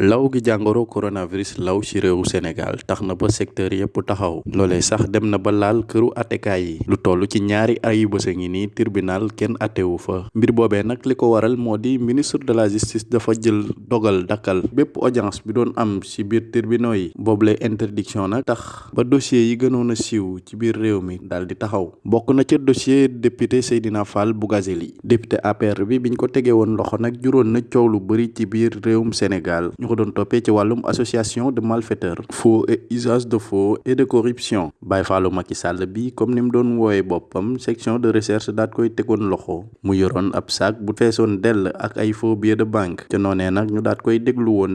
law gi jàngoro coronavirus law ci réewu Sénégal tax na ba secteur yépp taxaw loolee sax dem na ba laal këru attekaay yi lu toll ci ñaari ayu bés a ngi nii tribunal kenn attewu fa mbir boobee nag li ko waral moo di ministre de la justice dafa jël dogal dakkal bépp audience bi doon am ci biir tribunaux yi boobule interdiction nag tax ba dossier yi gënoon a siiw ci biir réew mi daal di taxaw bokk na ca dossier député Seydina Fall Bougazelli député APR bi biñ ko tegee woon loxo nag juróon na coow lu bëri ci biir réewum Sénégal ñu association de malfaiteurs faux et usage de faux et de corruption. Baye Fallou Macky comme ni doon section de recherche daat koy tegoon loxo. Mu de banque. Ca noonee nag ñu koy déglu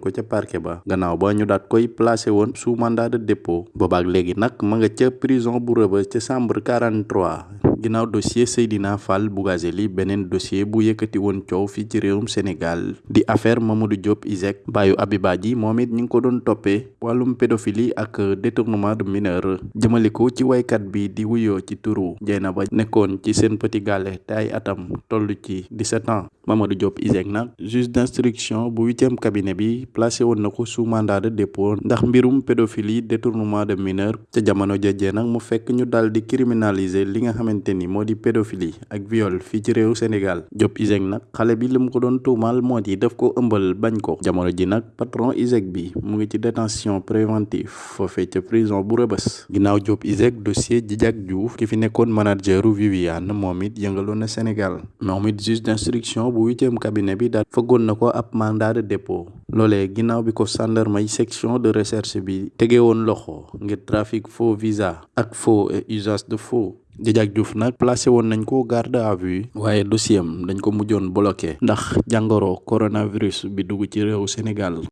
ko koy placé woon sous mandat de dépôt. Prison bu Rebeuss ca chambre 43 ginnaaw dossier Seydina Fall Bougazelli beneen dossier bu yëkkati woon coow fii ci réewum Sénégal di affaire Mamadou Diop ISEG baayu Abiba ji moom it ñu ngi ko doon toppee wàllum pédophilie ak détournement de mineur. Jëmale ko ci waykat bi di wuyoo ci turu ba nekkoon ci seen petit gàlle te ay atam toll ci 17 ans. Mamadou Diop ISEG nag juge d'instruction bu huitième cabinet bi placé woon na ko sous mandat de dépôt ndax mbirum pédophilie détournement de mineur ca jamono jajee nag mu fekk ñu daal di criminaliser li nga xamante ni moo di pédophilie ak viol fii ci réew Sénégal. Diop ISEG nag xale bi li mu ko doon tuumaal moo di daf ko ëmbal bañ ko. Jamono ji nag patron ISEG bi mu ngi ci détention préventive foofee ca prison bu rëbës ginnaaw Diop ISEG dossier Djidiack Diouf ki fi nekkoon manageru Viviane moom it yëngaloon na Sénégal. Moom it d'instruction bu huitième cabinet bi daal fëggoon na ko mandat de dépôt. Loolee ginnaaw bi ko section de recherche bi tege loxo trafic faux visa ak faux et usage de faux Djidiack Diouf nag placé woon nañ ko garde à vue waaye dossier am dañ ko mujjoon bloqué ndax jàngoro coronavirus bi dugg ci réewu Sénégal